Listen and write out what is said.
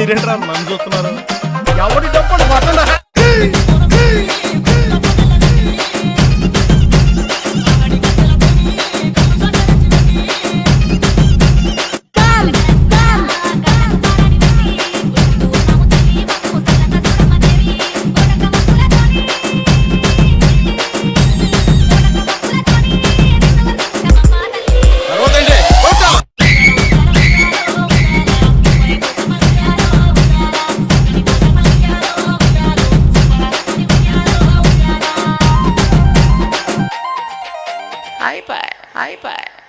మీరేంట్రా మనం చూస్తున్నారు ఎవరి డబ్బులు పట్టండి? iPad, iPad.